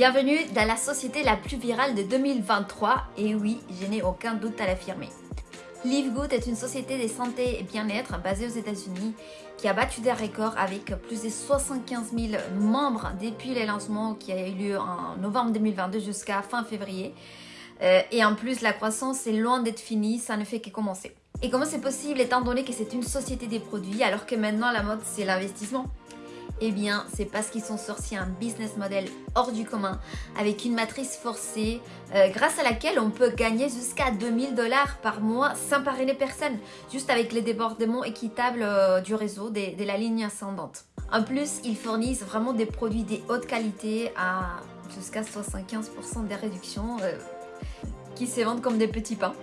Bienvenue dans la société la plus virale de 2023 et oui, je n'ai aucun doute à l'affirmer. Live Good est une société de santé et bien-être basée aux États-Unis qui a battu des records avec plus de 75 000 membres depuis le lancement qui a eu lieu en novembre 2022 jusqu'à fin février. Euh, et en plus, la croissance est loin d'être finie, ça ne fait que commencer. Et comment c'est possible étant donné que c'est une société des produits alors que maintenant la mode c'est l'investissement? Eh bien, c'est parce qu'ils sont sortis un business model hors du commun avec une matrice forcée euh, grâce à laquelle on peut gagner jusqu'à 2000 dollars par mois sans parrainer personne, juste avec les débordements équitables euh, du réseau de, la ligne ascendante. En plus, ils fournissent vraiment des produits de haute qualité à jusqu'à 75% des réductions euh, qui se vendent comme des petits pains.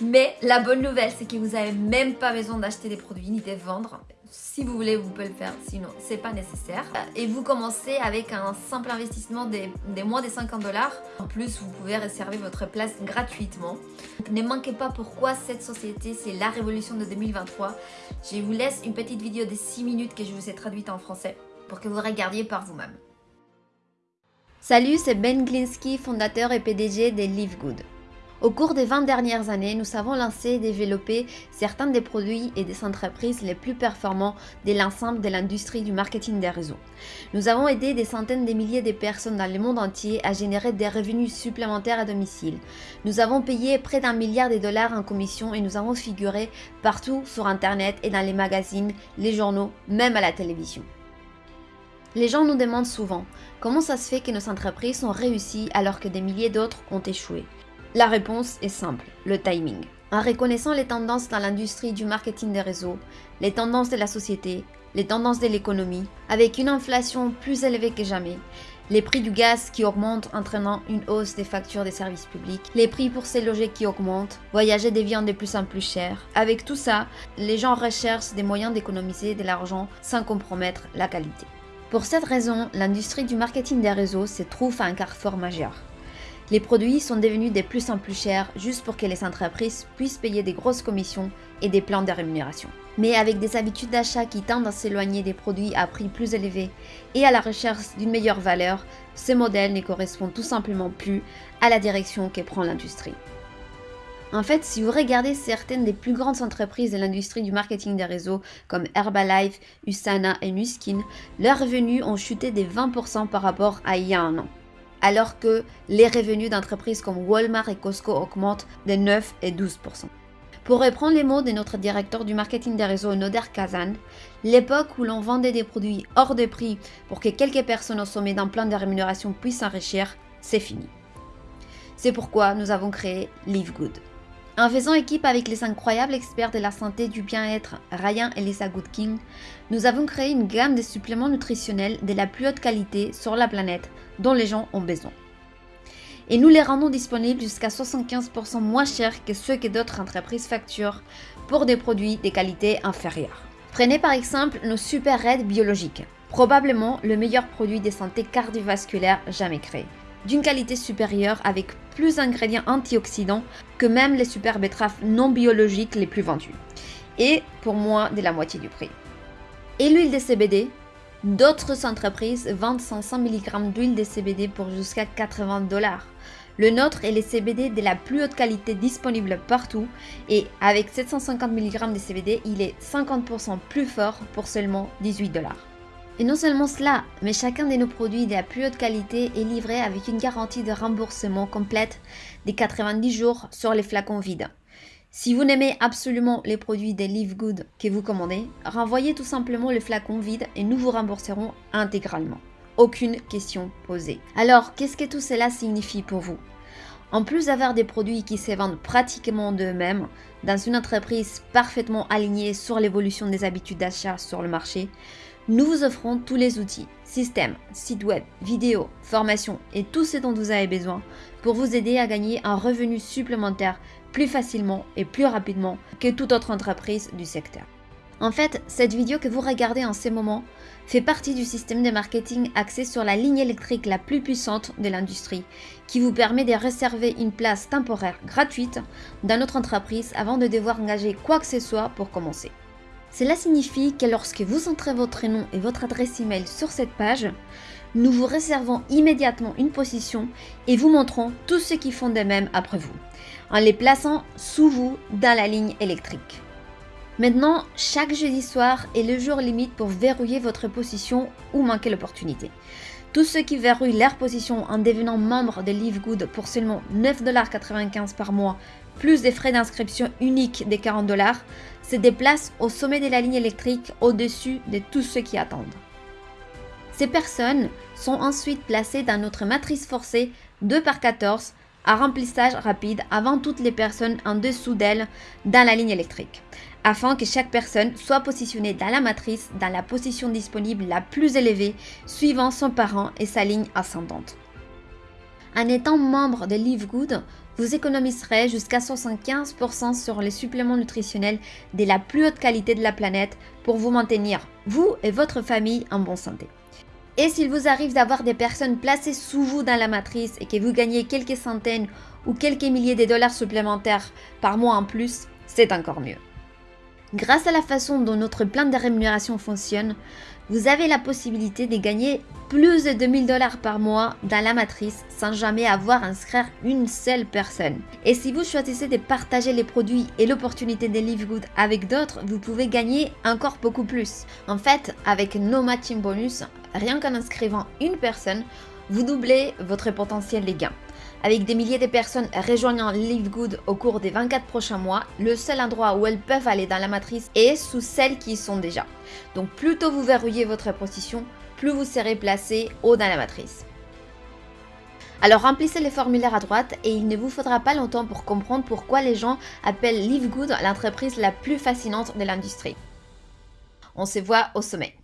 Mais la bonne nouvelle, c'est que vous n'avez même pas besoin d'acheter des produits ni de vendre. Si vous voulez, vous pouvez le faire, sinon c'est pas nécessaire. Et vous commencez avec un simple investissement des, moins de 50 dollars. En plus, vous pouvez réserver votre place gratuitement. Ne manquez pas pourquoi cette société, c'est la révolution de 2023. Je vous laisse une petite vidéo de 6 minutes que je vous ai traduite en français pour que vous regardiez par vous-même. Salut, c'est Ben Glinsky, fondateur et PDG de Live Good. Au cours des 20 dernières années, nous avons lancé et développé certains des produits et des entreprises les plus performants de l'ensemble de l'industrie du marketing des réseaux. Nous avons aidé des centaines de milliers de personnes dans le monde entier à générer des revenus supplémentaires à domicile. Nous avons payé près d'un milliard de dollars en commission et nous avons figuré partout sur Internet et dans les magazines, les journaux, même à la télévision. Les gens nous demandent souvent comment ça se fait que nos entreprises ont réussi alors que des milliers d'autres ont échoué? La réponse est simple, le timing. En reconnaissant les tendances dans l'industrie du marketing des réseaux, les tendances de la société, les tendances de l'économie, avec une inflation plus élevée que jamais, les prix du gaz qui augmentent entraînant une hausse des factures des services publics, les prix pour se loger qui augmentent, voyager devient de plus en plus cher. Avec tout ça, les gens recherchent des moyens d'économiser de l'argent sans compromettre la qualité. Pour cette raison, l'industrie du marketing des réseaux se trouve à un carrefour majeur. Les produits sont devenus de plus en plus chers juste pour que les entreprises puissent payer des grosses commissions et des plans de rémunération. Mais avec des habitudes d'achat qui tendent à s'éloigner des produits à prix plus élevés et à la recherche d'une meilleure valeur, ce modèle ne correspond tout simplement plus à la direction que prend l'industrie. En fait, si vous regardez certaines des plus grandes entreprises de l'industrie du marketing des réseaux comme Herbalife, Usana et Nuskin, leurs revenus ont chuté de 20% par rapport à il y a un an alors que les revenus d'entreprises comme Walmart et Costco augmentent de 9 et 12% pour reprendre les mots de notre directeur du marketing des réseaux, Noder Kazan, l'époque où l'on vendait des produits hors de prix pour que quelques personnes au sommet d'un plan de rémunération puissent s'enrichir, c'est fini. C'est pourquoi nous avons créé Live Good. En faisant équipe avec les incroyables experts de la santé du bien-être Ryan et Lisa Goodking, nous avons créé une gamme de suppléments nutritionnels de la plus haute qualité sur la planète dont les gens ont besoin. Et nous les rendons disponibles jusqu'à 75% moins chers que ceux que d'autres entreprises facturent pour des produits de qualité inférieure. Prenez par exemple nos super raids biologiques, probablement le meilleur produit de santé cardiovasculaire jamais créé d'une qualité supérieure avec plus d'ingrédients antioxydants que même les super betteraves non biologiques les plus vendues. Et pour moins de la moitié du prix. Et l'huile de CBD D'autres entreprises vendent 500 mg d'huile de CBD pour jusqu'à 80 dollars. Le nôtre est le CBD de la plus haute qualité disponible partout et avec 750 mg de CBD, il est 50% plus fort pour seulement 18 dollars. Et non seulement cela, mais chacun de nos produits de la plus haute qualité est livré avec une garantie de remboursement complète des 90 jours sur les flacons vides. Si vous n'aimez absolument les produits des Live Good que vous commandez, renvoyez tout simplement le flacon vide et nous vous rembourserons intégralement. Aucune question posée. Alors, qu'est-ce que tout cela signifie pour vous? En plus d'avoir des produits qui se vendent pratiquement d'eux-mêmes, dans une entreprise parfaitement alignée sur l'évolution des habitudes d'achat sur le marché, nous vous offrons tous les outils, systèmes, sites web, vidéos, formations et tout ce dont vous avez besoin pour vous aider à gagner un revenu supplémentaire plus facilement et plus rapidement que toute autre entreprise du secteur. En fait, cette vidéo que vous regardez en ce moment fait partie du système de marketing axé sur la ligne électrique la plus puissante de l'industrie, qui vous permet de réserver une place temporaire gratuite dans notre entreprise avant de devoir engager quoi que ce soit pour commencer. Cela signifie que lorsque vous entrez votre nom et votre adresse email sur cette page, nous vous réservons immédiatement une position et vous montrons tous ceux qui font de même après vous, en les plaçant sous vous dans la ligne électrique. Maintenant, chaque jeudi soir est le jour limite pour verrouiller votre position ou manquer l'opportunité. Tous ceux qui verrouillent leur position en devenant membre de LiveGood pour seulement 9,95$ par mois, plus des frais d'inscription uniques des 40$, se déplacent au sommet de la ligne électrique au-dessus de tous ceux qui attendent. Ces personnes sont ensuite placées dans notre matrice forcée 2 par 14 à remplissage rapide avant toutes les personnes en dessous d'elle dans la ligne électrique, afin que chaque personne soit positionnée dans la matrice dans la position disponible la plus élevée suivant son parent et sa ligne ascendante. En étant membre de Live Good, vous économiserez jusqu'à 75% sur les suppléments nutritionnels de la plus haute qualité de la planète pour vous maintenir, vous et votre famille, en bonne santé. Et s'il vous arrive d'avoir des personnes placées sous vous dans la matrice et que vous gagnez quelques centaines ou quelques milliers de dollars supplémentaires par mois en plus, c'est encore mieux. Grâce à la façon dont notre plan de rémunération fonctionne, vous avez la possibilité de gagner plus de 2000 dollars par mois dans la matrice sans jamais avoir à inscrire une seule personne. Et si vous choisissez de partager les produits et l'opportunité de Live Good avec d'autres, vous pouvez gagner encore beaucoup plus. En fait, avec No Matching Bonus, rien qu'en inscrivant une personne, vous doublez votre potentiel de gains. Avec des milliers de personnes rejoignant Live Good au cours des 24 prochains mois, le seul endroit où elles peuvent aller dans la matrice est sous celles qui y sont déjà. Donc plus tôt vous verrouillez votre position, plus vous serez placé haut dans la matrice. Alors remplissez les formulaires à droite et il ne vous faudra pas longtemps pour comprendre pourquoi les gens appellent Live Good l'entreprise la plus fascinante de l'industrie. On se voit au sommet.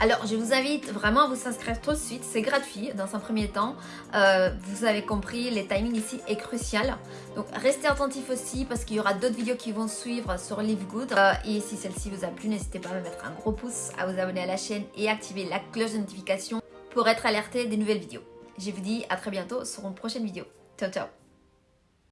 Alors, je vous invite vraiment à vous inscrire tout de suite. C'est gratuit dans un premier temps. Euh, vous avez compris, le timing ici est crucial. Donc, restez attentifs aussi parce qu'il y aura d'autres vidéos qui vont suivre sur Live Good. Euh, et si celle-ci vous a plu, n'hésitez pas à me mettre un gros pouce, à vous abonner à la chaîne et activer la cloche de notification pour être alerté des nouvelles vidéos. Je vous dis à très bientôt sur une prochaine vidéo. Ciao, ciao